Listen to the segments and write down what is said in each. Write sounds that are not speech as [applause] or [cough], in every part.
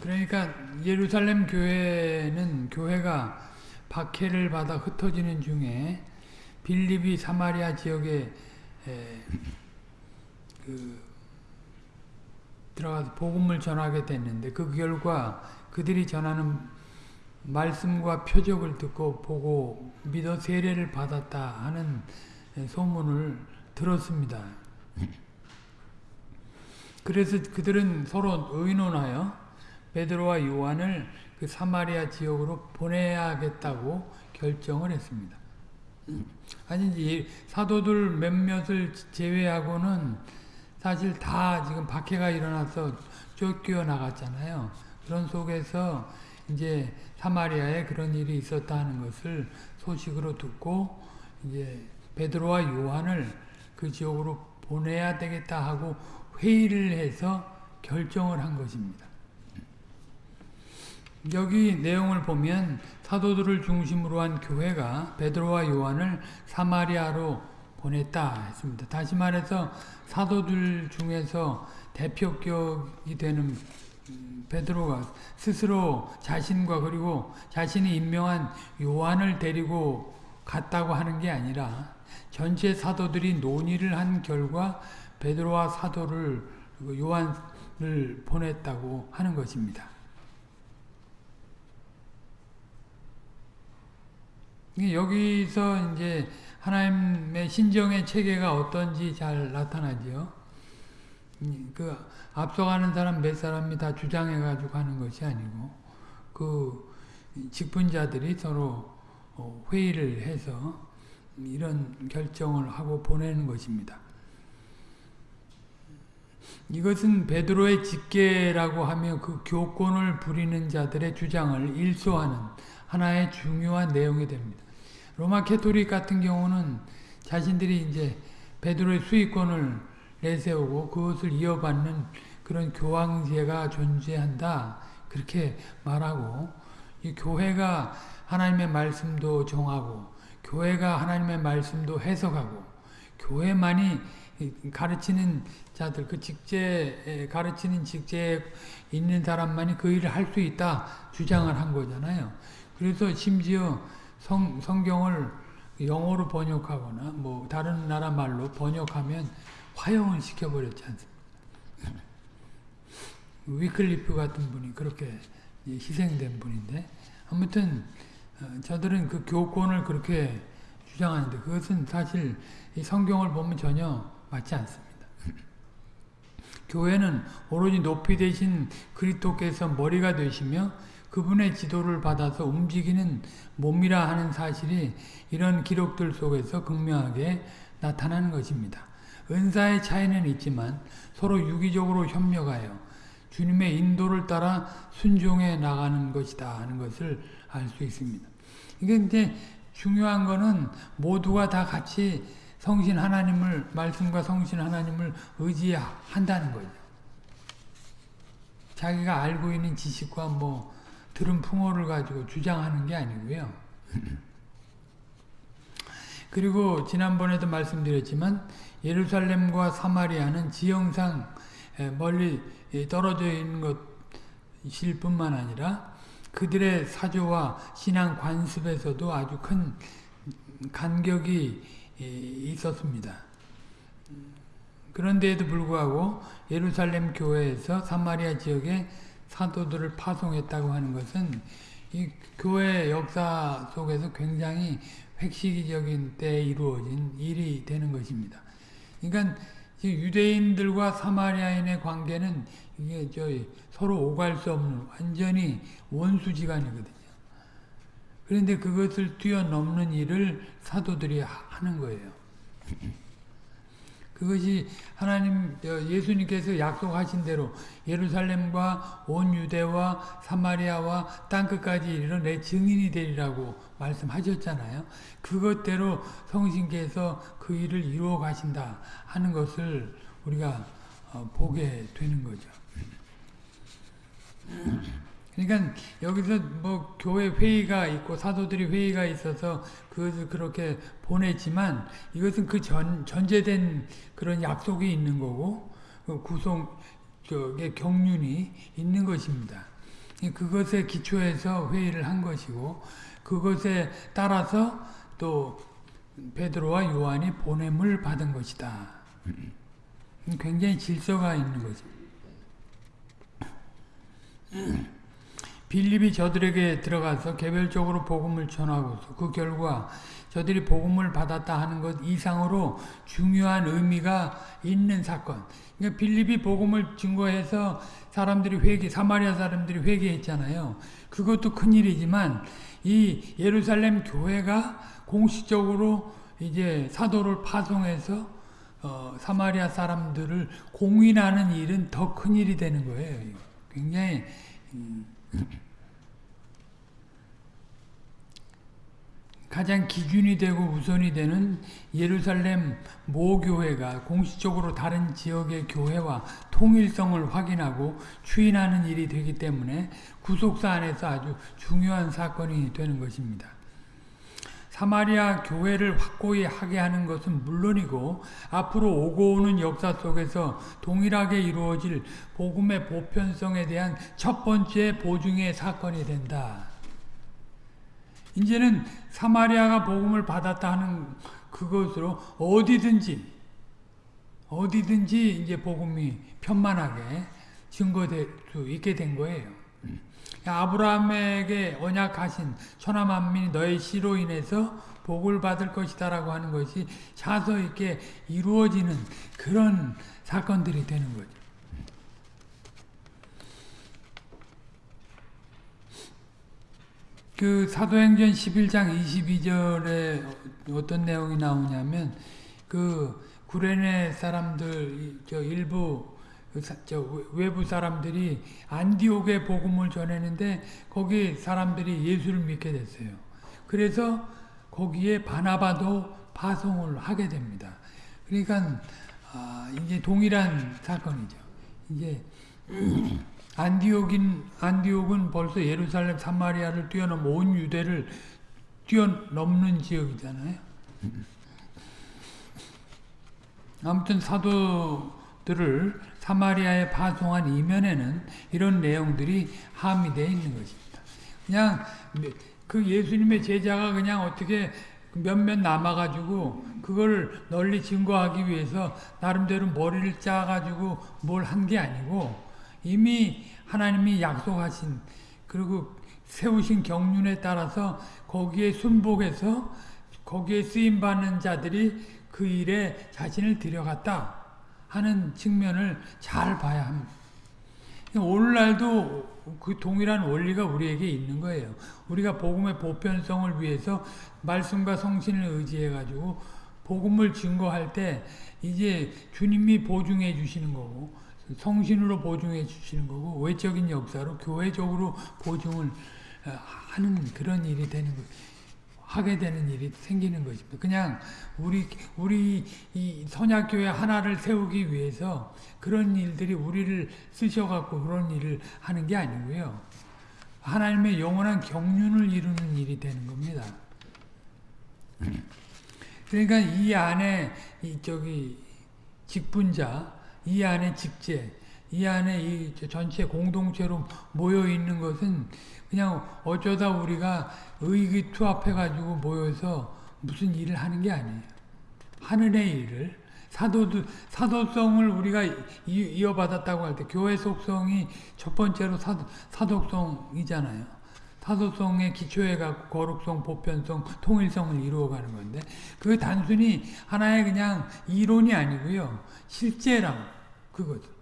그러니까 예루살렘 교회는 교회가 박해를 받아 흩어지는 중에 빌립이 사마리아 지역에 에, 그 들어가서 복음을 전하게 됐는데 그 결과 그들이 전하는 말씀과 표적을 듣고 보고 믿어 세례를 받았다 하는 소문을 들었습니다. 그래서 그들은 서로 의논하여 베드로와 요한을 그 사마리아 지역으로 보내야겠다고 결정을 했습니다. 아니 사도들 몇몇을 제외하고는 사실 다 지금 박해가 일어나서 쫓겨 나갔잖아요. 그런 속에서 이제 사마리아에 그런 일이 있었다는 것을 소식으로 듣고 이제 베드로와 요한을 그 지역으로 보내야 되겠다 하고 회의를 해서 결정을 한 것입니다. 여기 내용을 보면 사도들을 중심으로 한 교회가 베드로와 요한을 사마리아로 보냈다 했습니다. 다시 말해서 사도들 중에서 대표격이 되는 베드로가 스스로 자신과 그리고 자신이 임명한 요한을 데리고 갔다고 하는 게 아니라 전체 사도들이 논의를 한 결과 베드로와 사도를 요한을 보냈다고 하는 것입니다. 여기서 이제 하나님의 신정의 체계가 어떤지 잘 나타나죠. 그 앞서가는 사람 몇 사람이 다 주장해가지고 하는 것이 아니고 그 직분자들이 서로 어, 회의를 해서 이런 결정을 하고 보내는 것입니다. 이것은 베드로의 직계라고 하며 그 교권을 부리는 자들의 주장을 일소하는 하나의 중요한 내용이 됩니다. 로마 카톨릭 같은 경우는 자신들이 이제 베드로의 수익권을 내세우고 그것을 이어받는 그런 교황제가 존재한다. 그렇게 말하고 이 교회가 하나님의 말씀도 정하고 교회가 하나님의 말씀도 해석하고 교회만이 가르치는 자들 그 직제 가르치는 직제에 있는 사람만이 그 일을 할 수 있다 주장을 한 거잖아요. 그래서 심지어 성, 성경을 영어로 번역하거나 뭐 다른 나라 말로 번역하면 화형을 시켜버렸지 않습니까? [laughs] 위클리프 같은 분이 그렇게 희생된 분인데 아무튼 어, 저들은 그 교권을 그렇게 주장하는데 그것은 사실 성경을 보면 전혀 맞지 않습니다. [laughs] 교회는 오로지 높이 되신 그리스도께서 머리가 되시며 그분의 지도를 받아서 움직이는 몸이라 하는 사실이 이런 기록들 속에서 극명하게 나타나는 것입니다. 은사의 차이는 있지만 서로 유기적으로 협력하여 주님의 인도를 따라 순종해 나가는 것이다 하는 것을 알 수 있습니다. 이게 이제 중요한 거는 모두가 다 같이 성신 하나님을 말씀과 성신 하나님을 의지한다는 거죠. 자기가 알고 있는 지식과 뭐 들은 풍어를 가지고 주장하는 게 아니고요. [laughs] 그리고 지난번에도 말씀드렸지만 예루살렘과 사마리아는 지형상 멀리 떨어져 있는 것일 뿐만 아니라 그들의 사조와 신앙 관습에서도 아주 큰 간격이 있었습니다. 그런데에도 불구하고 예루살렘 교회에서 사마리아 지역에 사도들을 파송했다고 하는 것은 이 교회 역사 속에서 굉장히 획시기적인 때에 이루어진 일이 되는 것입니다. 그러니까 유대인들과 사마리아인의 관계는 이게 저 서로 오갈 수 없는 완전히 원수지간이거든요. 그런데 그것을 뛰어넘는 일을 사도들이 하는 거예요. [laughs] 그것이 하나님 예수님께서 약속하신 대로 예루살렘과 온 유대와 사마리아와 땅끝까지 이르러 내 증인이 되리라고 말씀하셨잖아요. 그것대로 성신께서 그 일을 이루어 가신다 하는 것을 우리가 어, 보게 되는 거죠. 그러니까 여기서 뭐 교회 회의가 있고 사도들이 회의가 있어서 그것을 그렇게 보냈지만 이것은 그 전, 전제된 그런 약속이 있는 거고 그 구성 그 경륜이 있는 것입니다. 그것에 기초해서 회의를 한 것이고 그것에 따라서 또 베드로와 요한이 보냄을 받은 것이다. 굉장히 질서가 있는 거죠. 빌립이 저들에게 들어가서 개별적으로 복음을 전하고서 그 결과 저들이 복음을 받았다 하는 것 이상으로 중요한 의미가 있는 사건. 그러니까 빌립이 복음을 증거해서 사람들이 회개, 사마리아 사람들이 회개했잖아요. 그것도 큰 일이지만 이 예루살렘 교회가 공식적으로 이제 사도를 파송해서 어, 사마리아 사람들을 공인하는 일은 더 큰 일이 되는 거예요. 굉장히 음, 가장 기준이 되고 우선이 되는 예루살렘 모교회가 공식적으로 다른 지역의 교회와 통일성을 확인하고 추인하는 일이 되기 때문에 구속사 안에서 아주 중요한 사건이 되는 것입니다. 사마리아 교회를 확고히 하게 하는 것은 물론이고 앞으로 오고 오는 역사 속에서 동일하게 이루어질 복음의 보편성에 대한 첫 번째 보증의 사건이 된다. 이제는 사마리아가 복음을 받았다 하는 그것으로 어디든지 어디든지 이제 복음이 편만하게 증거될 수 있게 된 거예요. 아브라함에게 언약하신 천하 만민이 너의 씨로 인해서 복을 받을 것이다 라고 하는 것이 자서 있게 이루어지는 그런 사건들이 되는 거죠. 그 사도행전 11장 22절에 어떤 내용이 나오냐면 그 구레네 사람들 저 일부 외부 사람들이 안디옥의 복음을 전했는데 거기 사람들이 예수를 믿게 됐어요. 그래서 거기에 바나바도 파송을 하게 됩니다. 그러니까 아, 이제 동일한 사건이죠. 이제 [clears throat] 안디옥인 안디옥은 벌써 예루살렘 사마리아를 뛰어넘 온 유대를 뛰어넘는 지역이잖아요. 아무튼 사도들을 사마리아에 파송한 이면에는 이런 내용들이 함의되어 있는 것입니다. 그냥 그 예수님의 제자가 그냥 어떻게 몇몇 남아가지고 그걸 널리 증거하기 위해서 나름대로 머리를 짜가지고 뭘 한 게 아니고 이미 하나님이 약속하신 그리고 세우신 경륜에 따라서 거기에 순복해서 거기에 쓰임받는 자들이 그 일에 자신을 들여갔다 하는 측면을 잘 봐야 합니다. 오늘날도 그 동일한 원리가 우리에게 있는 거예요. 우리가 복음의 보편성을 위해서 말씀과 성신을 의지해 가지고 복음을 증거할 때 이제 주님이 보증해 주시는 거고 성신으로 보증해 주시는 거고 외적인 역사로 교회적으로 보증을 하는 그런 일이 되는 거 하게 되는 일이 생기는 것입니다. 그냥 우리 우리 이 선약교회 하나를 세우기 위해서 그런 일들이 우리를 쓰셔갖고 그런 일을 하는 게 아니고요. 하나님의 영원한 경륜을 이루는 일이 되는 겁니다. 그러니까 이 안에 이 저기 직분자, 이 안에 직제, 이 안에 이 전체 공동체로 모여 있는 것은 그냥 어쩌다 우리가 의기투합해가지고 모여서 무슨 일을 하는 게 아니에요. 하늘의 일을 사도도 사도성을 우리가 이 어받았다고 할 때 교회 속성이 첫 번째로 사도, 사도성이잖아요. 사도성에 기초해 갖고 거룩성, 보편성, 통일성을 이루어가는 건데 그 단순히 하나의 그냥 이론이 아니고요. 실제랑 그거죠.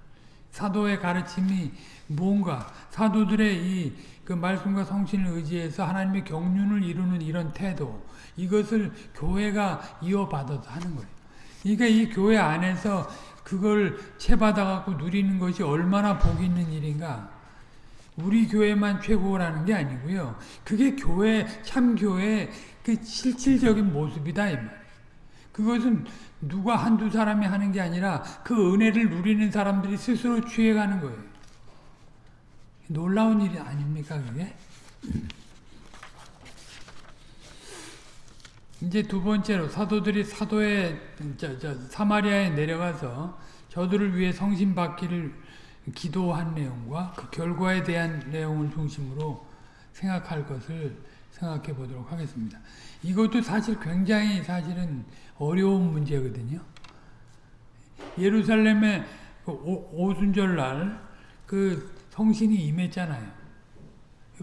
사도의 가르침이 뭔가 사도들의 이 그 말씀과 성신을 의지해서 하나님의 경륜을 이루는 이런 태도 이것을 교회가 이어받아서 하는 거예요. 그러니까 이 교회 안에서 그걸 채받아 갖고 누리는 것이 얼마나 복 있는 일인가. 우리 교회만 최고라는 게 아니고요. 그게 교회 참 교회 그 실질적인 모습이다 이 말. 그것은 누가 한두 사람이 하는 게 아니라 그 은혜를 누리는 사람들이 스스로 취해가는 거예요. 놀라운 일이 아닙니까 그게? 이제 두 번째로 사도들이 사도에 저, 저, 사마리아에 내려가서 저들을 위해 성신 받기를 기도한 내용과 그 결과에 대한 내용을 중심으로 생각할 것을 생각해 보도록 하겠습니다. 이것도 사실 굉장히 사실은 어려운 문제거든요. 예루살렘의 그 오, 오순절 날 그 성신이 임했잖아요.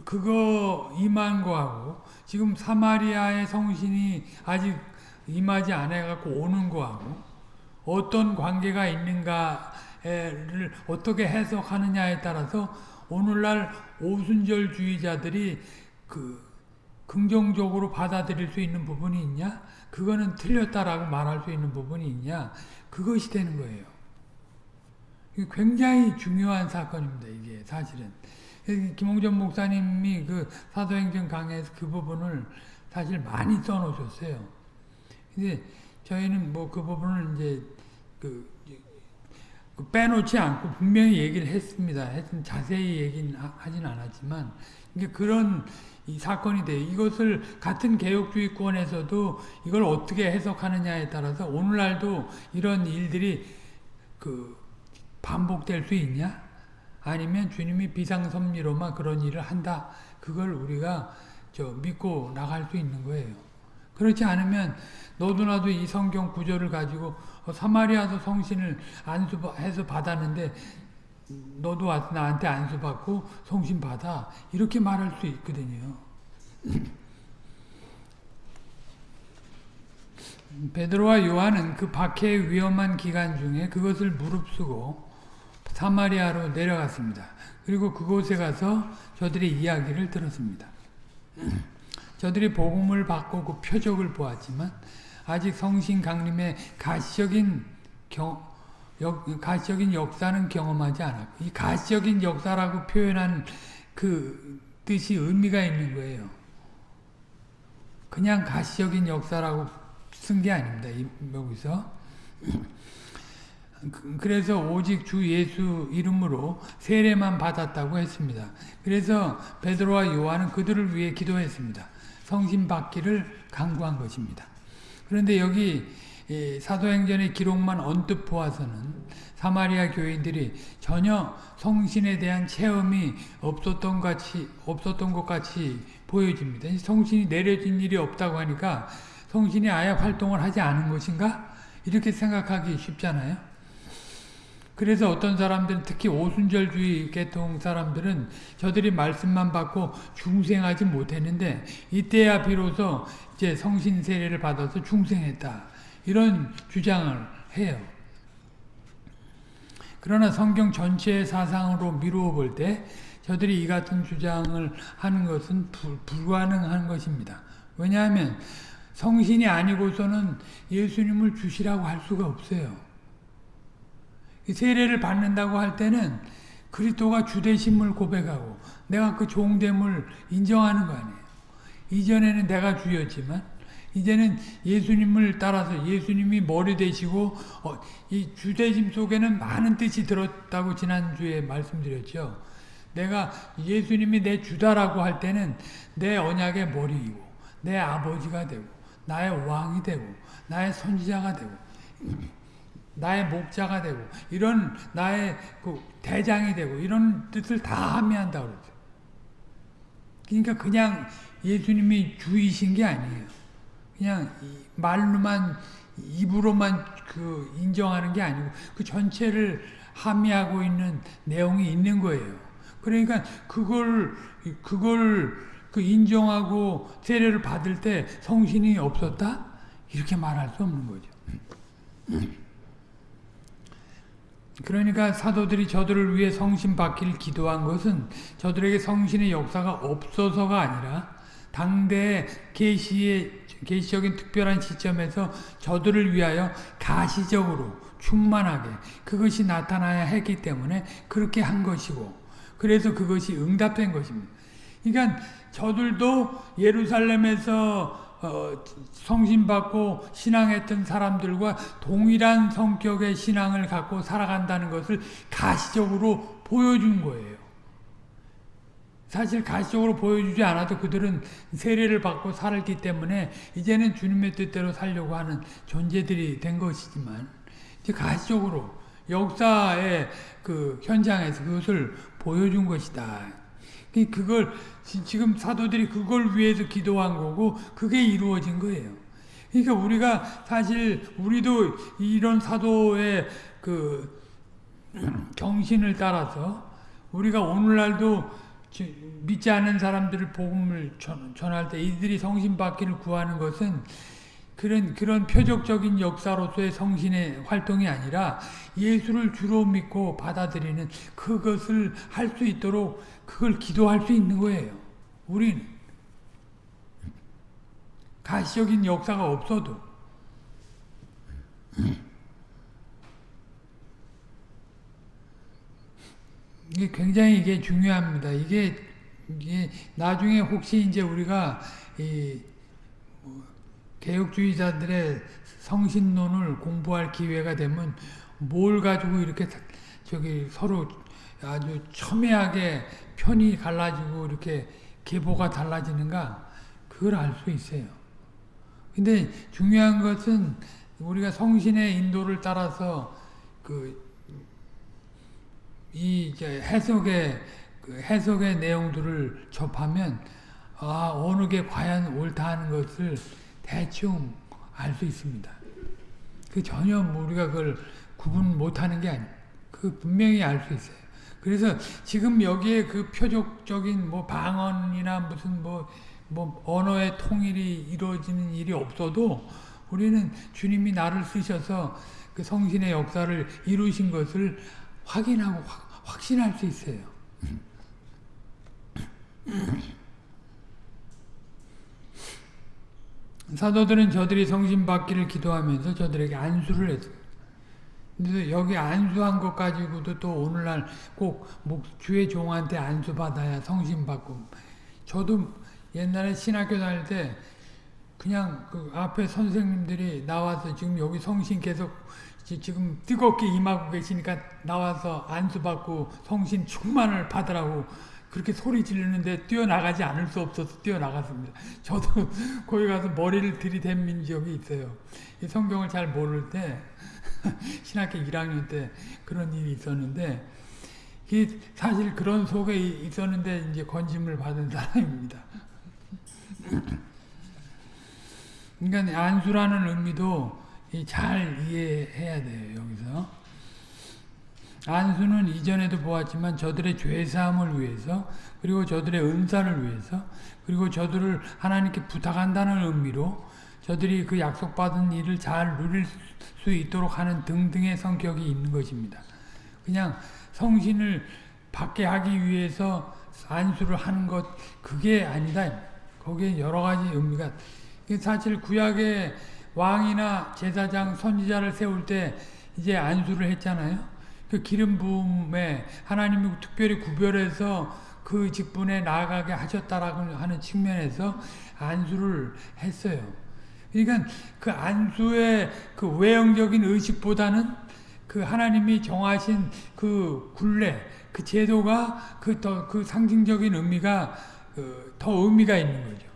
그거 임한 거하고 지금 사마리아의 성신이 아직 임하지 않아갖고 오는 거하고 어떤 관계가 있는가를 어떻게 해석하느냐에 따라서 오늘날 오순절주의자들이 그 긍정적으로 받아들일 수 있는 부분이 있냐? 그거는 틀렸다라고 말할 수 있는 부분이 있냐? 그것이 되는 거예요. 굉장히 중요한 사건입니다. 이게 사실은. 김홍전 목사님이 그 사도행전 강의에서 그 부분을 사실 많이 써놓으셨어요. 근데 저희는 뭐 그 부분을 이제 그, 그 빼놓지 않고 분명히 얘기를 했습니다. 했 자세히 얘기는 하진 않았지만 이게 그런 이 사건이 돼요. 이것을 같은 개혁주의권에서도 이걸 어떻게 해석하느냐에 따라서 오늘날도 이런 일들이 그 반복될 수 있냐? 아니면 주님이 비상섭리로만 그런 일을 한다. 그걸 우리가 저 믿고 나갈 수 있는 거예요. 그렇지 않으면 너도 나도 이 성경 구절을 가지고 어, 사마리아도 성신을 안수해서 받았는데 너도 와서 나한테 안수받고 성신 받아 이렇게 말할 수 있거든요. [clears throat] 베드로와 요한은 그 박해의 위험한 기간 중에 그것을 무릅쓰고 사마리아로 내려갔습니다. 그리고 그곳에 가서 저들의 이야기를 들었습니다. [clears throat] 저들이 복음을 받고 그 표적을 보았지만 아직 성신 강림의 가시적인 경, 역, 가시적인 역사는 경험하지 않았고 이 가시적인 역사라고 표현한 그 뜻이 의미가 있는 거예요. 그냥 가시적인 역사라고 쓴 게 아닙니다. 여기서 [clears throat] 그, 그래서 오직 주 예수 이름으로 세례만 받았다고 했습니다. 그래서 베드로와 요한은 그들을 위해 기도했습니다. 성신 받기를 강구한 것입니다. 그런데 여기 사도행전의 기록만 언뜻 보아서는 사마리아 교인들이 전혀 성신에 대한 체험이 없었던 같이 없었던 것 같이 보여집니다. 성신이 내려진 일이 없다고 하니까 성신이 아예 활동을 하지 않은 것인가? 이렇게 생각하기 쉽잖아요. 그래서 어떤 사람들은 특히 오순절주의 계통 사람들은 저들이 말씀만 받고 중생하지 못했는데 이때야 비로소 이제 성신 세례를 받아서 중생했다. 이런 주장을 해요. 그러나 성경 전체의 사상으로 미루어 볼 때 저들이 이 같은 주장을 하는 것은 불, 불가능한 것입니다. 왜냐하면 성신이 아니고서는 예수님을 주시라고 할 수가 없어요. 세례를 받는다고 할 때는 그리스도가 주되심을 고백하고 내가 그 종됨을 인정하는 거 아니에요. 이전에는 내가 주였지만 이제는 예수님을 따라서 예수님이 머리 되시고 어, 이 주되심 속에는 많은 뜻이 들었다고 지난주에 말씀드렸죠. 내가 예수님이 내 주다라고 할 때는 내 언약의 머리이고 내 아버지가 되고 나의 왕이 되고 나의 선지자가 되고 나의 목자가 되고 이런 나의 그 대장이 되고 이런 뜻을 다 함의한다 그러죠. 그러니까 그냥 예수님이 주이신 게 아니에요. 그냥 말로만 입으로만 그 인정하는 게 아니고 그 전체를 함의하고 있는 내용이 있는 거예요. 그러니까 그걸 그걸 그 인정하고 세례를 받을 때 성신이 없었다 이렇게 말할 수 없는 거죠. 그러니까 사도들이 저들을 위해 성신 받기를 기도한 것은 저들에게 성신의 역사가 없어서가 아니라 당대의 계시의 계시적인 특별한 시점에서 저들을 위하여 가시적으로 충만하게 그것이 나타나야 했기 때문에 그렇게 한 것이고 그래서 그것이 응답된 것입니다. 그러니까 저들도 예루살렘에서 어, 성신받고 신앙했던 사람들과 동일한 성격의 신앙을 갖고 살아간다는 것을 가시적으로 보여준 거예요. 사실 가시적으로 보여주지 않아도 그들은 세례를 받고 살았기 때문에 이제는 주님의 뜻대로 살려고 하는 존재들이 된 것이지만 이제 가시적으로 역사의 그 현장에서 그것을 보여준 것이다. 그- 그걸 지- 지금 사도들이 그걸 위해서 기도한 거고 그게 이루어진 거예요. 그러니까 우리가 사실 우리도 이런 사도의 그 [clears throat] 정신을 따라서 우리가 오늘날도 지- 믿지 않는 사람들을 복음을 전, 전할 때 이들이 성신 받기를 구하는 것은 그런 그런 표적적인 역사로서의 성신의 활동이 아니라 예수를 주로 믿고 받아들이는 그것을 할 수 있도록 그걸 기도할 수 있는 거예요. 우리는 가시적인 역사가 없어도 이게 굉장히 이게 중요합니다. 이게 이게 나중에 혹시 이제 우리가 이 뭐 개혁주의자들의 성신론을 공부할 기회가 되면 뭘 가지고 이렇게 다- 저기 서로 아주 첨예하게 편이 갈라지고 이렇게 계보가 달라지는가 그걸 알 수 있어요. 근데 중요한 것은 우리가 성신의 인도를 따라서 그 이 해석의 그 해석의 내용들을 접하면 아 어느 게 과연 옳다 하는 것을 대충 알 수 있습니다. 그 전혀 뭐 우리가 그걸 구분 못하는 게 아니에요. 그 분명히 알 수 있어요. 그래서 지금 여기에 그 표적적인 뭐 방언이나 무슨 뭐, 뭐 언어의 통일이 이루어지는 일이 없어도 우리는 주님이 나를 쓰셔서 그 성신의 역사를 이루신 것을 확인하고 확, 확신할 수 있어요. [clears throat] 사도들은 저들이 성신 받기를 기도하면서 저들에게 안수를 했습니다. 근데 여기 안수한 것 가지고도 또 오늘날 꼭 목- 주의 종한테 안수 받아야 성신 받고 저도 옛날에 신학교 다닐 때 그냥 그 앞에 선생님들이 나와서 지금 여기 성신 계속 지- 지금 뜨겁게 임하고 계시니까 나와서 안수 받고 성신 충만을 받으라고 그렇게 소리 지르는데 뛰어나가지 않을 수 없어서 뛰어나갔습니다. 저도 [laughs] 거기 가서 머리를 들이댄 적이 있어요. 이 성경을 잘 모를 때 [laughs] 신학교 1학년 때 그런 일이 있었는데 이 사실 그런 속에 있었는데 이제 건짐을 받은 사람입니다. [laughs] 그러니까 안수라는 의미도 이잘 이해해야 돼요 여기서 안수는 이전에도 보았지만 저들의 죄사함을 위해서 그리고 저들의 은사를 위해서 그리고 저들을 하나님께 부탁한다는 의미로 저들이 그 약속받은 일을 잘 누릴 수 있도록 하는 등등의 성격이 있는 것입니다. 그냥 성신을 받게 하기 위해서 안수를 하는 것 그게 아니다. 거기에 여러 가지 의미가 사실 구약의 왕이나 제사장 선지자를 세울 때 이제 안수를 했잖아요. 그 기름 부음에 하나님이 특별히 구별해서 그 직분에 나아가게 하셨다라고 하는 측면에서 안수를 했어요. 그러니까 그 안수의 그 외형적인 의식보다는 그 하나님이 정하신 그 굴레, 그 제도가 그 더그 상징적인 의미가 그 더 의미가 있는 거죠.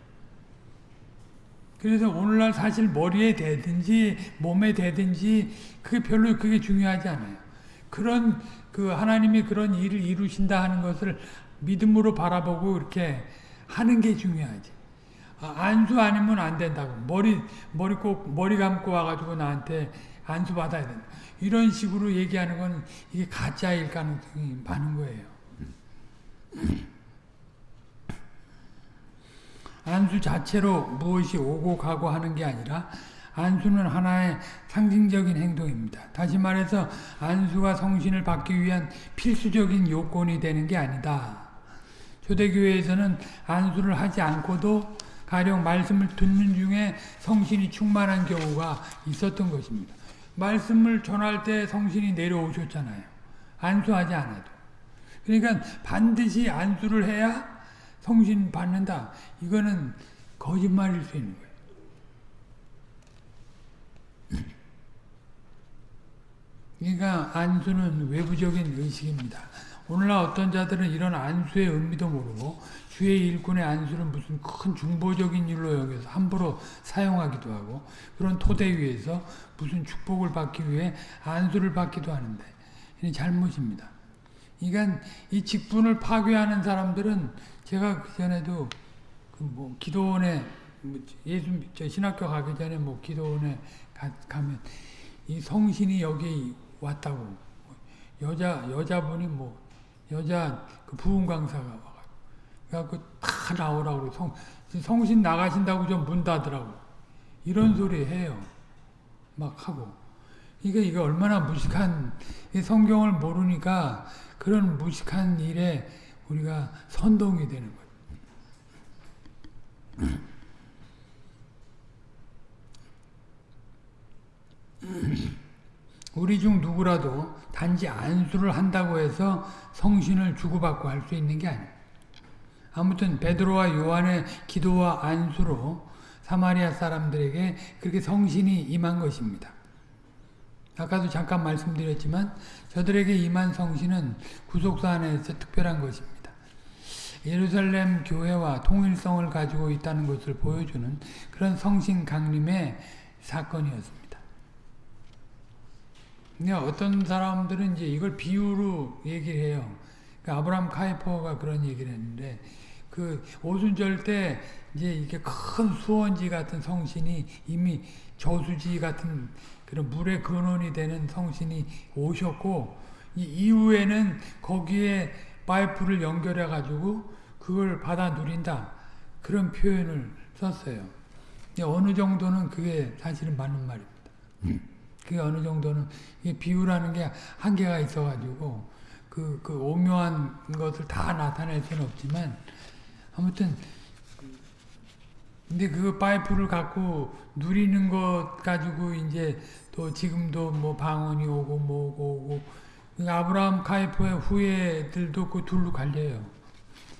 그래서 오늘날 사실 머리에 대든지 몸에 대든지 그게 별로 그게 중요하지 않아요. 그런 그 하나님이 그런 일을 이루신다 하는 것을 믿음으로 바라보고 이렇게 하는 게 중요하지. 아, 안수 아니면 안 된다고. 머리 머리 꼭 머리 감고 와가지고 나한테 안수 받아야 된다. 이런 식으로 얘기하는 건 이게 가짜일 가능성이 많은 거예요. 안수 자체로 무엇이 오고 가고 하는 게 아니라 안수는 하나의 상징적인 행동입니다. 다시 말해서 안수가 성신을 받기 위한 필수적인 요건이 되는 게 아니다. 초대교회에서는 안수를 하지 않고도 가령 말씀을 듣는 중에 성신이 충만한 경우가 있었던 것입니다. 말씀을 전할 때 성신이 내려오셨잖아요. 안수하지 않아도. 그러니까 반드시 안수를 해야 성신 받는다. 이거는 거짓말일 수 있는 거예요. 그러니까 안수는 외부적인 의식입니다. 오늘날 어떤 자들은 이런 안수의 의미도 모르고 주의 일꾼의 안수는 무슨 큰 중보적인 일로 여겨서 함부로 사용하기도 하고 그런 토대 위에서 무슨 축복을 받기 위해 안수를 받기도 하는데 이게 잘못입니다. 그러니까 이 직분을 파괴하는 사람들은 제가 그 전에도 그 뭐 기도원에 뭐 예수 저 신학교 가기 전에 뭐 기도원에 가, 가면 이 성신이 여기 왔다고. 여자 여자분이 뭐 여자 그 부흥 강사가 와가지고. 그래갖고 다 나오라고 성 성신 나가신다고 좀 문 닫으라고. 이런 소리 해요. 막 하고. 이게 이게 얼마나 무식한 이 성경을 모르니까 그런 무식한 일에 우리가 선동이 되는 거예요. 우리 중 누구라도 단지 안수를 한다고 해서 성신을 주고받고 할 수 있는 게 아니에요. 아무튼 베드로와 요한의 기도와 안수로 사마리아 사람들에게 그렇게 성신이 임한 것입니다. 아까도 잠깐 말씀드렸지만 저들에게 임한 성신은 구속사 안에서 특별한 것입니다. 예루살렘 교회와 통일성을 가지고 있다는 것을 보여주는 그런 성신 강림의 사건이었습니다. 근데 어떤 사람들은 이제 이걸 비유로 얘기를 해요. 그러니까 아브라함 카이퍼가 그런 얘기를 했는데 그 오순절 때 이제 이렇게 큰 수원지 같은 성신이 이미 저수지 같은 그런 물의 근원이 되는 성신이 오셨고 이 이후에는 거기에 파이프를 연결해 가지고 그걸 받아 누린다 그런 표현을 썼어요. 어느 정도는 그게 사실은 맞는 말입니다. 그게 어느 정도는 비유라는 게 한계가 있어가지고 그, 그 오묘한 것을 다 나타낼 수는 없지만 아무튼 근데 그 파이프를 갖고 누리는 것 가지고 이제 또 지금도 뭐 방언이 오고 뭐고 오고 그 아브라함 카이퍼의 후예들도 그 둘로 갈려요.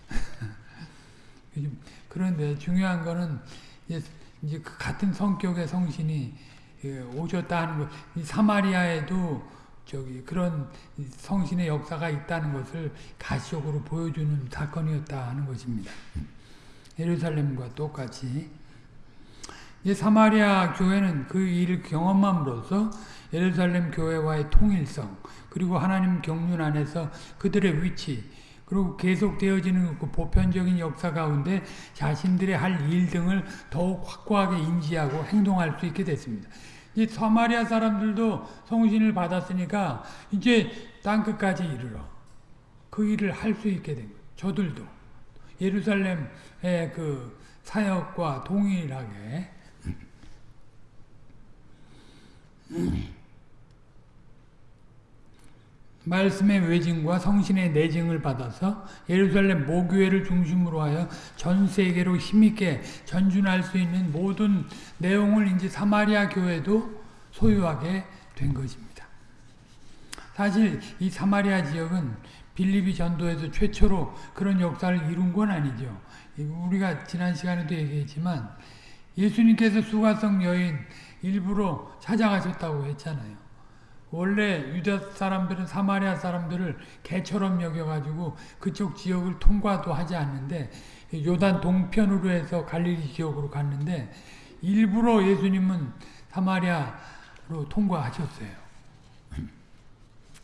[laughs] 그런데 중요한 거는 이제, 이제 그 같은 성격의 성신이 오셨다 하는 것, 사마리아에도 저기 그런 성신의 역사가 있다는 것을 가시적으로 보여주는 사건이었다 하는 것입니다. 예루살렘과 똑같이 이 사마리아 교회는 그 일을 경험함으로써 예루살렘 교회와의 통일성 그리고 하나님 경륜 안에서 그들의 위치 그리고 계속되어지는 그 보편적인 역사 가운데 자신들의 할 일 등을 더욱 확고하게 인지하고 행동할 수 있게 됐습니다. 이 사마리아 사람들도 성신을 받았으니까 이제 땅 끝까지 이르러 그 일을 할 수 있게 된 거예요. 저들도 예루살렘의 그 사역과 동일하게 말씀의 외증과 성신의 내증을 받아서 예루살렘 모교회를 중심으로 하여 전 세계로 힘있게 전준할 수 있는 모든 내용을 이제 사마리아 교회도 소유하게 된 것입니다. 사실 이 사마리아 지역은 빌립이 전도에서 최초로 그런 역사를 이룬 건 아니죠. 우리가 지난 시간에도 얘기했지만 예수님께서 수가성 여인 일부러 찾아가셨다고 했잖아요. 원래 유다 사람들은 사마리아 사람들을 개처럼 여겨가지고 그쪽 지역을 통과도 하지 않는데 요단 동편으로 해서 갈릴리 지역으로 갔는데 일부러 예수님은 사마리아로 통과하셨어요.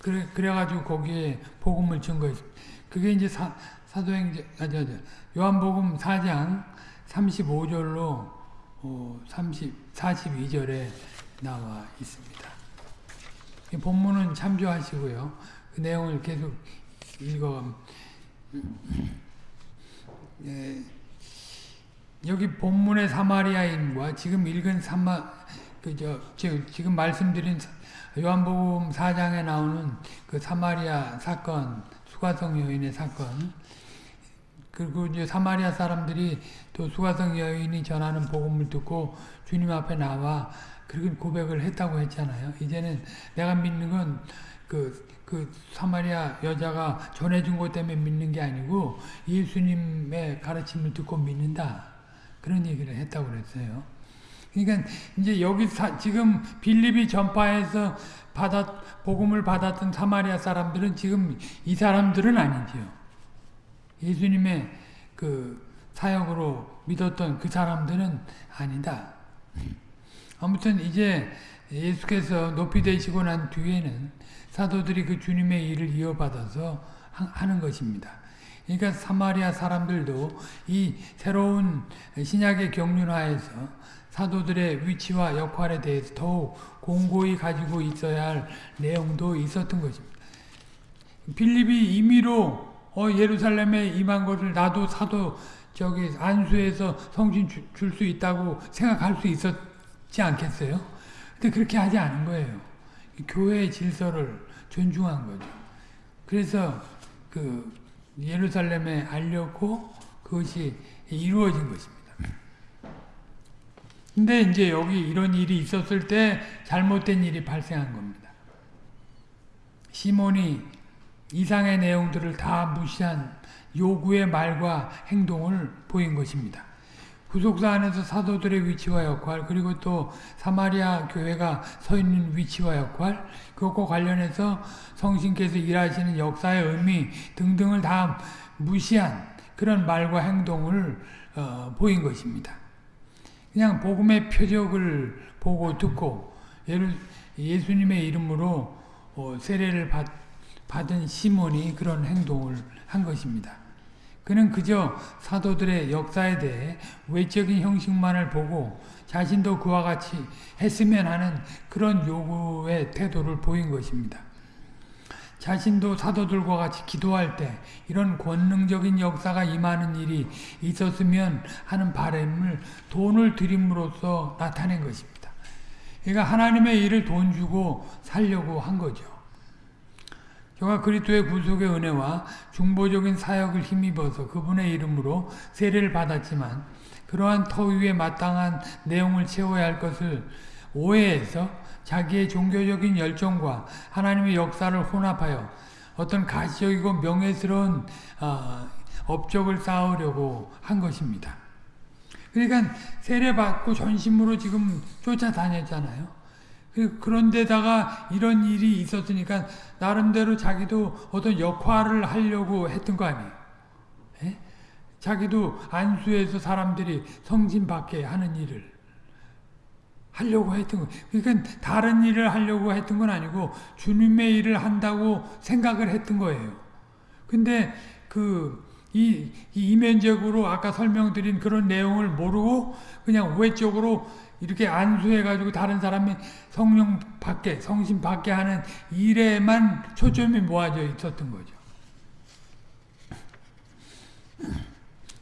그래, 그래가지고 거기에 복음을 증거했습니다. 그게 이제 사, 사도행전, 아, 저, 저, 요한복음 4장 35절로 어, 30, 42절에 나와 있습니다. 본문은 참조하시고요. 그 내용을 계속 읽어 예, 여기 본문의 사마리아인과 지금 읽은 사마 그저 지금 말씀드린 요한복음 4장에 나오는 그 사마리아 사건 수가성 여인의 사건 그리고 이제 사마리아 사람들이 또 수가성 여인이 전하는 복음을 듣고 주님 앞에 나와 그렇게 고백을 했다고 했잖아요. 이제는 내가 믿는 건 그, 그 사마리아 여자가 전해준 것 때문에 믿는 게 아니고 예수님의 가르침을 듣고 믿는다. 그런 얘기를 했다고 그랬어요. 그러니까 이제 여기 사, 지금 빌립이 전파해서 받았, 복음을 받았던 사마리아 사람들은 지금 이 사람들은 아니지요. 예수님의 그 사역으로 믿었던 그 사람들은 아니다. 아무튼 이제 예수께서 높이 되시고 난 뒤에는 사도들이 그 주님의 일을 이어받아서 하는 것입니다. 그러니까 사마리아 사람들도 이 새로운 신약의 경륜하에서 사도들의 위치와 역할에 대해서 더욱 공고히 가지고 있어야 할 내용도 있었던 것입니다. 빌립이 임의로 어, 예루살렘에 임한 것을 나도 사도 저기 안수에서 성신 줄 수 있다고 생각할 수 있었지 않겠어요? 근데 그렇게 하지 않은 거예요. 교회의 질서를 존중한 거죠. 그래서 그 예루살렘에 알렸고 그것이 이루어진 것입니다. 근데 이제 여기 이런 일이 있었을 때 잘못된 일이 발생한 겁니다. 시몬이 이상의 내용들을 다 무시한 요구의 말과 행동을 보인 것입니다. 구속사 안에서 사도들의 위치와 역할 그리고 또 사마리아 교회가 서 있는 위치와 역할 그것과 관련해서 성신께서 일하시는 역사의 의미 등등을 다 무시한 그런 말과 행동을 어, 보인 것입니다. 그냥 복음의 표적을 보고 듣고 예수님의 이름으로 어, 세례를 받, 받은 시몬이 그런 행동을 한 것입니다. 그는 그저 사도들의 역사에 대해 외적인 형식만을 보고 자신도 그와 같이 했으면 하는 그런 요구의 태도를 보인 것입니다. 자신도 사도들과 같이 기도할 때 이런 권능적인 역사가 임하는 일이 있었으면 하는 바람을 돈을 드림으로써 나타낸 것입니다. 그러니까 하나님의 일을 돈 주고 살려고 한 거죠. 저가 그리스도의 구속의 은혜와 중보적인 사역을 힘입어서 그분의 이름으로 세례를 받았지만 그러한 터 위에 마땅한 내용을 채워야 할 것을 오해해서 자기의 종교적인 열정과 하나님의 역사를 혼합하여 어떤 가시적이고 명예스러운 어, 업적을 쌓으려고 한 것입니다. 그러니까 세례받고 전심으로 지금 쫓아다녔잖아요. 그, 그런데다가 이런 일이 있었으니까 나름대로 자기도 어떤 역할을 하려고 했던 거 아니에요. 자기도 안수해서 사람들이 성진 받게 하는 일을 하려고 했던 거. 그러니까 다른 일을 하려고 했던 건 아니고 주님의 일을 한다고 생각을 했던 거예요. 근데 그 이, 이면적으로 아까 설명드린 그런 내용을 모르고 그냥 외적으로 이렇게 안수해가지고 다른 사람이 성령 받게, 성신 받게 하는 일에만 초점이 모아져 있었던 거죠.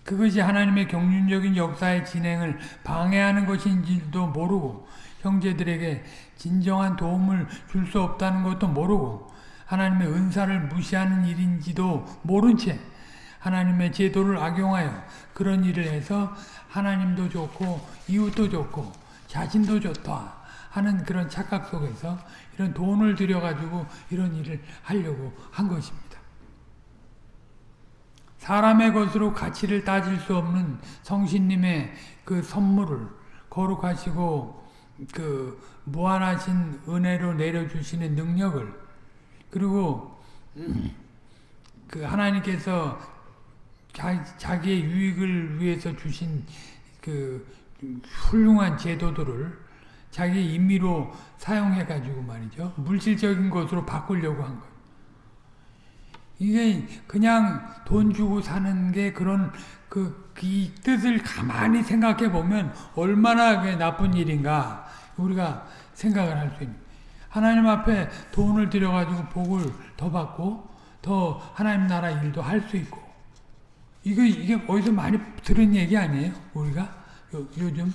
그것이 하나님의 경륜적인 역사의 진행을 방해하는 것인지도 모르고 형제들에게 진정한 도움을 줄 수 없다는 것도 모르고 하나님의 은사를 무시하는 일인지도 모른 채 하나님의 제도를 악용하여 그런 일을 해서 하나님도 좋고 이웃도 좋고 자신도 좋다 하는 그런 착각 속에서 이런 돈을 들여가지고 이런 일을 하려고 한 것입니다. 사람의 것으로 가치를 따질 수 없는 성신님의 그 선물을 거룩하시고 그 무한하신 은혜로 내려주시는 능력을 그리고 그 하나님께서 자, 기의 유익을 위해서 주신 그 훌륭한 제도들을 자기 임의로 사용해 가지고 말이죠. 물질적인 것으로 바꾸려고 한 거예요. 이게 그냥 돈 주고 사는 게 그런 그 이 뜻을 가만히 생각해 보면 얼마나 나쁜 일인가 우리가 생각을 할 수 있는. 하나님 앞에 돈을 들여가지고 복을 더 받고 더 하나님 나라 일도 할 수 있고 이거 이게 어디서 많이 들은 얘기 아니에요? 우리가 요, 요즘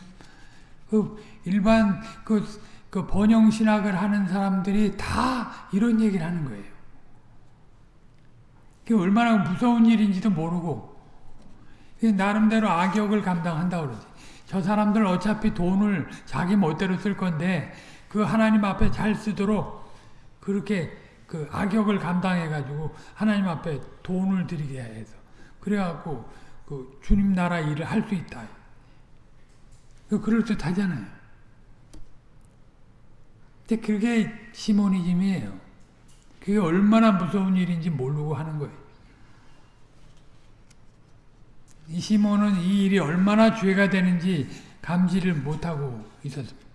그 일반 그, 그 번영 신학을 하는 사람들이 다 이런 얘기를 하는 거예요. 그게 얼마나 무서운 일인지도 모르고 나름대로 악역을 감당한다 그러지. 저 사람들 어차피 돈을 자기 멋대로 쓸 건데 그 하나님 앞에 잘 쓰도록 그렇게 그 악역을 감당해 가지고 하나님 앞에 돈을 드리게 해서 그래갖고 그 주님 나라 일을 할 수 있다. 그 그럴듯 하잖아요. 근데 그게 시모니즘이에요. 그게 얼마나 무서운 일인지 모르고 하는 거예요. 이 시몬은 이 일이 얼마나 죄가 되는지 감지를 못하고 있었습니다.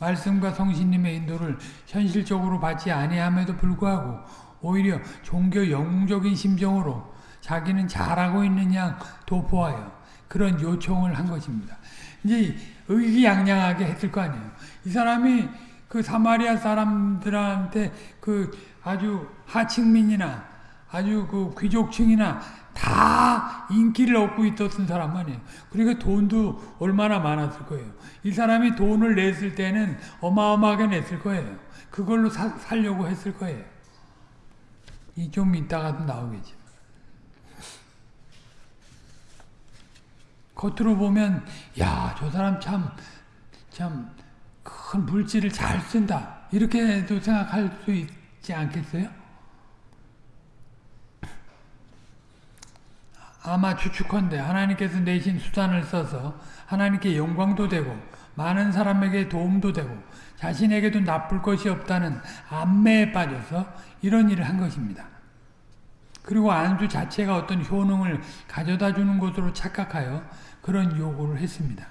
말씀과 성신님의 인도를 현실적으로 받지 아니함에도 불구하고 오히려 종교 영웅적인 심정으로 자기는 잘하고 있는 양 도포하여 그런 요청을 한 것입니다. 이제 의기양양하게 했을 거 아니에요. 이 사람이 그 사마리아 사람들한테 그 아주 하층민이나 아주 그 귀족층이나 다 인기를 얻고 있었던 사람 아니에요. 그러니까 돈도 얼마나 많았을 거예요. 이 사람이 돈을 냈을 때는 어마어마하게 냈을 거예요. 그걸로 사, 살려고 했을 거예요. 이 좀 이따가도 나오겠지. 겉으로 보면 야 저 사람 참 참 큰 물질을 잘 쓴다 이렇게도 생각할 수 있 지 않겠어요? 아마 추측컨대 하나님께서 내신 수단을 써서 하나님께 영광도 되고 많은 사람에게 도움도 되고 자신에게도 나쁠 것이 없다는 안매에 빠져서 이런 일을 한 것입니다. 그리고 안주 자체가 어떤 효능을 가져다 주는 것으로 착각하여 그런 요구를 했습니다.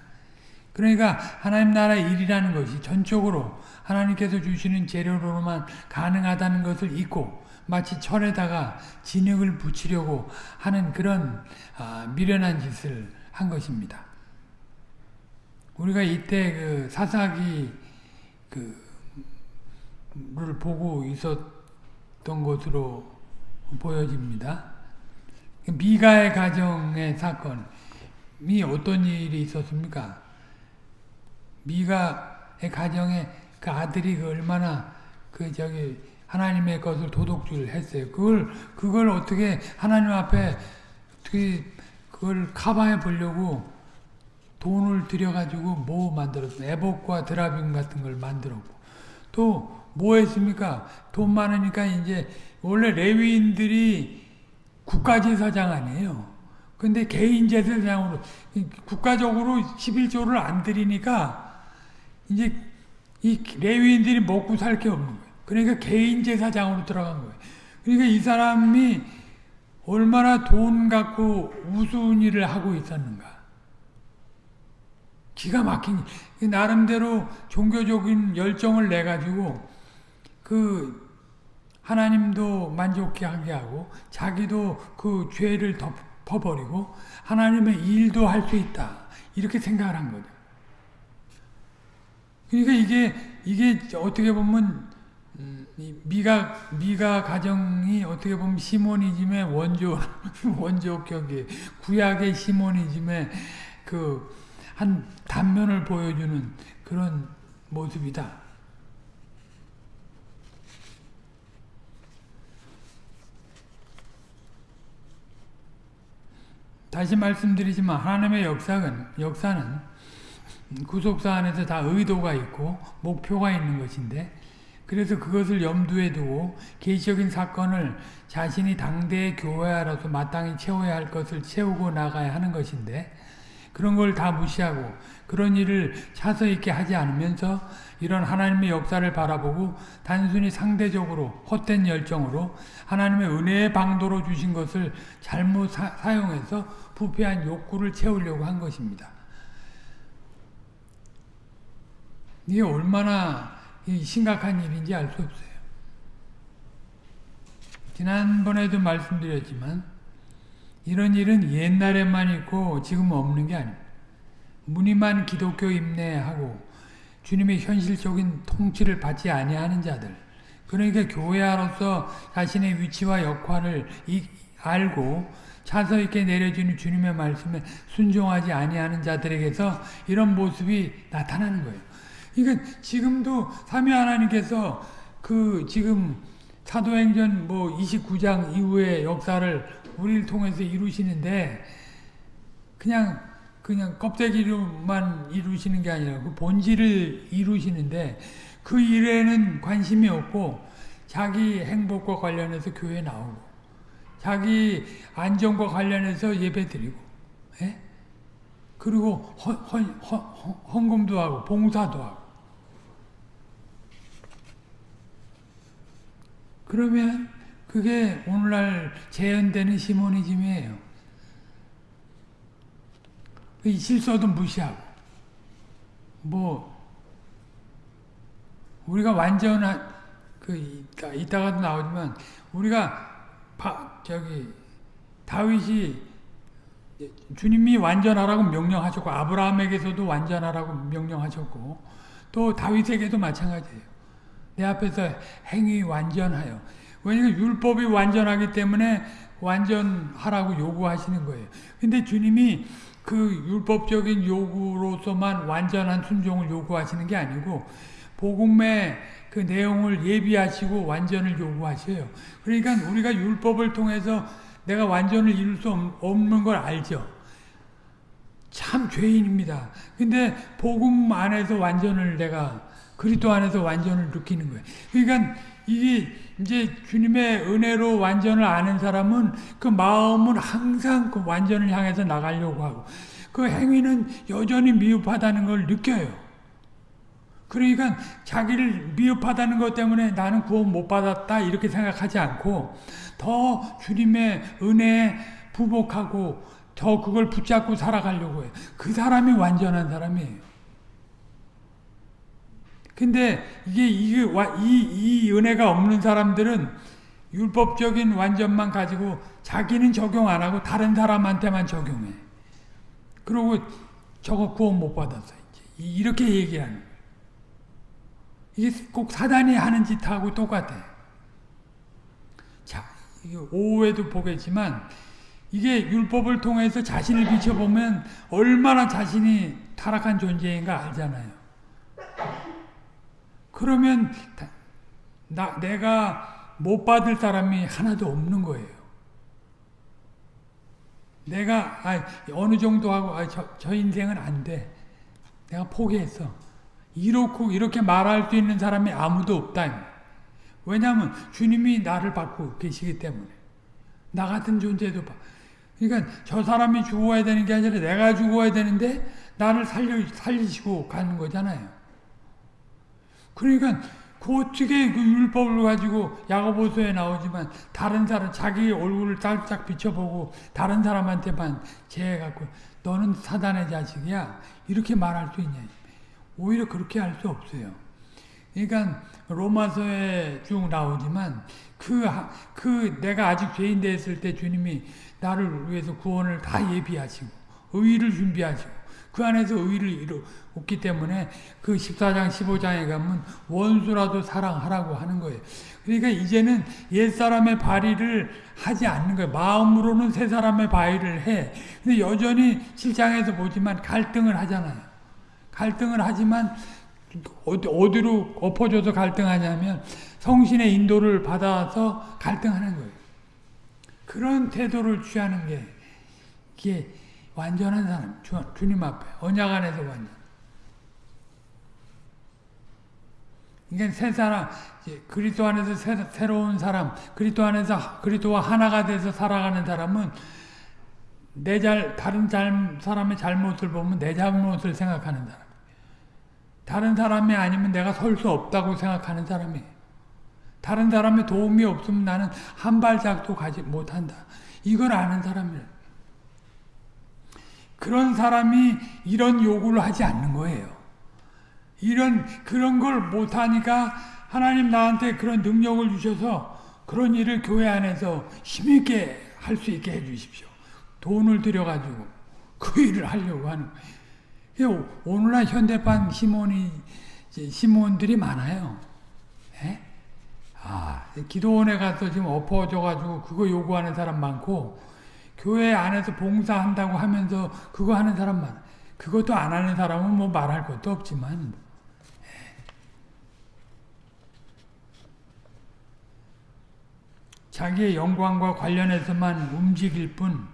그러니까 하나님 나라의 일이라는 것이 전적으로 하나님께서 주시는 재료로만 가능하다는 것을 잊고 마치 철에다가 진흙을 붙이려고 하는 그런 아, 미련한 짓을 한 것입니다. 우리가 이때 그 사사기 그를 보고 있었던 것으로 보여집니다. 미가의 가정의 사건이 어떤 일이 있었습니까? 미가의 가정에 그 아들이 그 얼마나 그 저기 하나님의 것을 도둑질 했어요. 그걸 그걸 어떻게 하나님 앞에 어떻게 그걸 커버해 보려고 돈을 들여가지고 뭐 만들었어? 에복과 드라빔 같은 걸 만들었고 또 뭐 했습니까? 돈 많으니까 이제 원래 레위인들이 국가제사장 아니에요. 근데 개인 제사장으로 국가적으로 11조를 안 드리니까 이제 이 레위인들이 먹고 살 게 없는 거예요. 그러니까 개인 제사장으로 들어간 거예요. 그러니까 이 사람이 얼마나 돈 갖고 우스운 일을 하고 있었는가. 기가 막힌 나름대로 종교적인 열정을 내 가지고 그 하나님도 만족하게 하고 자기도 그 죄를 덮어버리고 하나님의 일도 할 수 있다 이렇게 생각을 한 거죠. 그러니까 이게 이게 어떻게 보면 미가 미가 가정이 어떻게 보면 시모니즘의 원조 [laughs] 원조격이 구약의 시모니즘의 그 한 단면을 보여주는 그런 모습이다. 다시 말씀드리지만 하나님의 역사는 역사는 구속사 안에서 다 의도가 있고 목표가 있는 것인데 그래서 그것을 염두에 두고 개시적인 사건을 자신이 당대의 교회로서 마땅히 채워야 할 것을 채우고 나가야 하는 것인데 그런 걸 다 무시하고 그런 일을 차서 있게 하지 않으면서 이런 하나님의 역사를 바라보고 단순히 상대적으로 헛된 열정으로 하나님의 은혜의 방도로 주신 것을 잘못 사, 용해서 부패한 욕구를 채우려고 한 것입니다. 이게 얼마나 심각한 일인지 알 수 없어요. 지난번에도 말씀드렸지만 이런 일은 옛날에만 있고 지금 없는 게 아닙니다. 무늬만 기독교 임내하고 주님의 현실적인 통치를 받지 아니하는 자들 그러니까 교회로서 자신의 위치와 역할을 알고 차서 있게 내려주는 주님의 말씀에 순종하지 아니하는 자들에게서 이런 모습이 나타나는 거예요. 그러니까 지금도 삼위 하나님께서 그 지금 사도행전 뭐 29장 이후의 역사를 우리를 통해서 이루시는데 그냥 그냥 껍데기로만 이루시는 게 아니라 그 본질을 이루시는데 그 일에는 관심이 없고 자기 행복과 관련해서 교회 나오고 자기 안정과 관련해서 예배 드리고 예? 그리고 헌, 헌, 헌, 헌금도 하고 봉사도 하고 그러면 그게 오늘날 재현되는 시모니즘이에요. 그 실소도 무시하고 뭐 우리가 완전한 그 이따, 이따가도 나오지만 우리가 바, 저기 다윗이 주님이 완전하라고 명령하셨고 아브라함에게서도 완전하라고 명령하셨고 또 다윗에게도 마찬가지예요. 내 앞에서 행위 완전하여. 왜냐하면 율법이 완전하기 때문에 완전하라고 요구하시는 거예요. 근데 주님이 그 율법적인 요구로서만 완전한 순종을 요구하시는 게 아니고 복음의 그 내용을 예비하시고 완전을 요구하셔요. 그러니까 우리가 율법을 통해서 내가 완전을 이룰 수 없는 걸 알죠. 참 죄인입니다. 근데 복음 안에서 완전을 내가 그리스도 안에서 완전을 느끼는 거예요. 그러니까 이게 이제 주님의 은혜로 완전을 아는 사람은 그 마음은 항상 그 완전을 향해서 나가려고 하고 그 행위는 여전히 미흡하다는 걸 느껴요. 그러니까 자기를 미흡하다는 것 때문에 나는 구원 못 받았다 이렇게 생각하지 않고 더 주님의 은혜에 부복하고 더 그걸 붙잡고 살아가려고 해요. 그 사람이 완전한 사람이에요. 근데 이게, 이게 이, 이 은혜가 없는 사람들은 율법적인 완전만 가지고 자기는 적용 안 하고 다른 사람한테만 적용해. 그리고 저거 구원 못 받았어. 이제. 이렇게 얘기하는. 이게 꼭 사단이 하는 짓하고 똑같아. 자, 오후에도 보겠지만 이게 율법을 통해서 자신을 비춰보면 얼마나 자신이 타락한 존재인가 알잖아요. 그러면 나, 내가 못 받을 사람이 하나도 없는 거예요. 내가 아, 어느 정도 하고 아, 저, 저 인생은 안 돼. 내가 포기했어. 이렇고 이렇게 말할 수 있는 사람이 아무도 없다. 왜냐하면 주님이 나를 받고 계시기 때문에 나 같은 존재도 봐. 그러니까 저 사람이 죽어야 되는 게 아니라 내가 죽어야 되는데 나를 살려 살리시고 가는 거잖아요. 그러니까 그 어떻게 그 율법을 가지고 야고보서에 나오지만 다른 사람 자기 얼굴을 살짝 비춰보고 다른 사람한테만 제해 갖고 너는 사단의 자식이야 이렇게 말할 수 있냐? 오히려 그렇게 할 수 없어요. 그러니까 로마서에 쭉 나오지만 그, 그 내가 아직 죄인 됐을 때 주님이 나를 위해서 구원을 다 예비하시고 의의를 준비하시고 그 안에서 의의를 이루었기 때문에 그 14장 15장에 가면 원수라도 사랑하라고 하는 거예요. 그러니까 이제는 옛사람의 발의를 하지 않는 거예요. 마음으로는 새 사람의 발의를 해. 근데 여전히 실장에서 보지만 갈등을 하잖아요. 갈등을 하지만 어디, 어디로 엎어져서 갈등하냐면 성신의 인도를 받아서 갈등하는 거예요. 그런 태도를 취하는 게 이게 완전한 사람, 주, 주님 앞에 언약 안에서 완전. 그러니까 새 사람, 그리스도 안에서 새, 로운 사람, 그리스도 안에서 그리스도와 하나가 돼서 살아가는 사람은 내 잘, 다른 잘, 사람의 잘못을 보면 내 잘못을 생각하는 사람. 다른 사람이 아니면 내가 설 수 없다고 생각하는 사람이에요. 다른 사람의 도움이 없으면 나는 한 발짝도 가지 못한다. 이걸 아는 사람이에요. 그런 사람이 이런 요구를 하지 않는 거예요. 이런 그런 걸 못하니까 하나님 나한테 그런 능력을 주셔서 그런 일을 교회 안에서 힘있게 할 수 있게 해주십시오. 돈을 들여가지고 그 일을 하려고 하는 거예요. 오늘날 현대판 시몬이 시몬들이 많아요. 예? 아, 기도원에 가서 지금 엎어져가지고 그거 요구하는 사람 많고 교회 안에서 봉사한다고 하면서 그거 하는 사람 많아. 그것도 안 하는 사람은 뭐 말할 것도 없지만 예. 자기의 영광과 관련해서만 움직일 뿐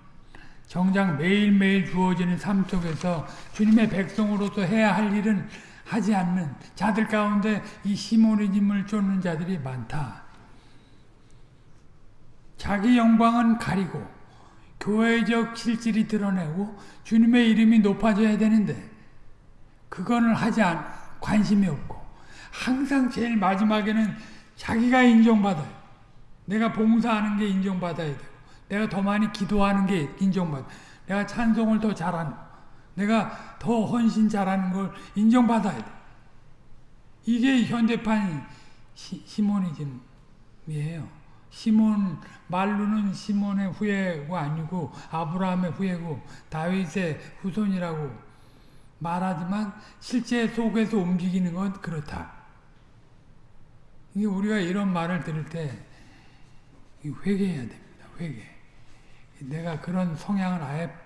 정작 매일매일 주어지는 삶 속에서 주님의 백성으로서 해야 할 일은 하지 않는 자들 가운데 이 시모니즘을 쫓는 자들이 많다. 자기 영광은 가리고 교회적 실질이 드러내고 주님의 이름이 높아져야 되는데 그거는 하지 않 관심이 없고 항상 제일 마지막에는 자기가 인정받아요. 내가 봉사하는 게 인정받아야 돼요. 내가 더 많이 기도하는 게 인정받아. 내가 찬송을 더 잘하는 내가 더 헌신 잘하는 걸 인정받아야 돼. 이게 현대판 시, 시모니즘이에요. 시몬 말로는 시몬의 후예가 아니고 아브라함의 후예고 다윗의 후손이라고 말하지만 실제 속에서 움직이는 건 그렇다. 이게 우리가 이런 말을 들을 때 회개해야 됩니다. 회개. 내가 그런 성향을 아예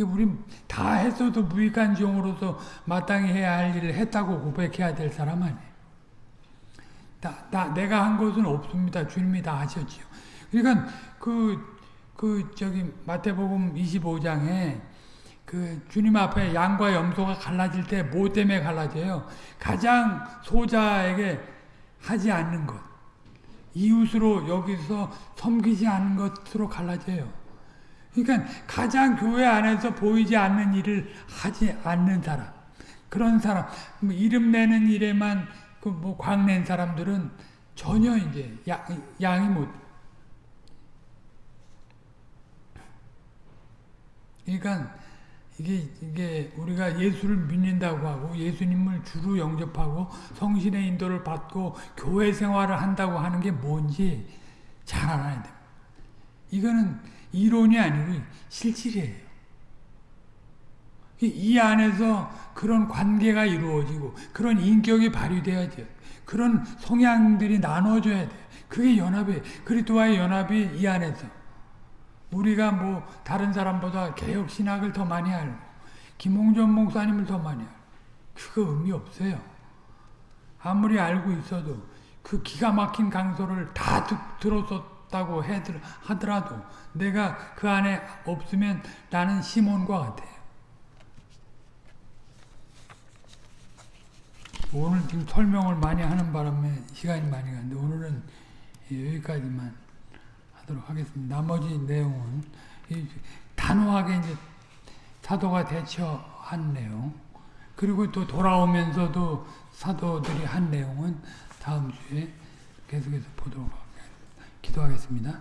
우리 다 했어도 무익한 종으로서 마땅히 해야 할 일을 했다고 고백해야 될 사람 아니에요. 다, 다 내가 한 것은 없습니다. 주님이 다 하셨지요. 그러니까 그, 그 저기 마태복음 25장에 그 주님 앞에 양과 염소가 갈라질 때 뭐 때문에 갈라져요? 가장 소자에게 하지 않는 것. 이웃으로 여기서 섬기지 않는 것으로 갈라져요. 그러니까 가장 교회 안에서 보이지 않는 일을 하지 않는 사람. 그런 사람, 뭐 이름 내는 일에만 그 뭐 광낸 사람들은 전혀 이제 양, 양이 못. 그러니까 이게 이게 우리가 예수를 믿는다고 하고 예수님을 주로 영접하고 성신의 인도를 받고 교회 생활을 한다고 하는 게 뭔지 잘 알아야 됩니다. 이거는 이론이 아니고 실질이에요. 이 안에서 그런 관계가 이루어지고 그런 인격이 발휘돼야죠. 그런 성향들이 나눠져야 돼. 그게 연합이 그리스도와의 연합이 이 안에서 우리가 뭐 다른 사람보다 개혁 신학을 더 많이 알고 김홍전 목사님을 더 많이 알고 그거 의미 없어요. 아무리 알고 있어도 그 기가 막힌 강소를 다 듣, 들었 었다고 하더라도 내가 그 안에 없으면 나는 시몬과 같아요. 오늘 지금 설명을 많이 하는 바람에 시간이 많이 가는데 오늘은 여기까지만 하도록 하겠습니다. 나머지 내용은 단호하게 이제 사도가 대처한 내용 그리고 또 돌아오면서도 사도들이 한 내용은 다음 주에 계속해서 보도록 하겠습니다. 기도하겠습니다.